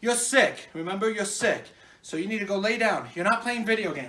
You're sick. Remember, you're sick. So you need to go lay down. You're not playing video games.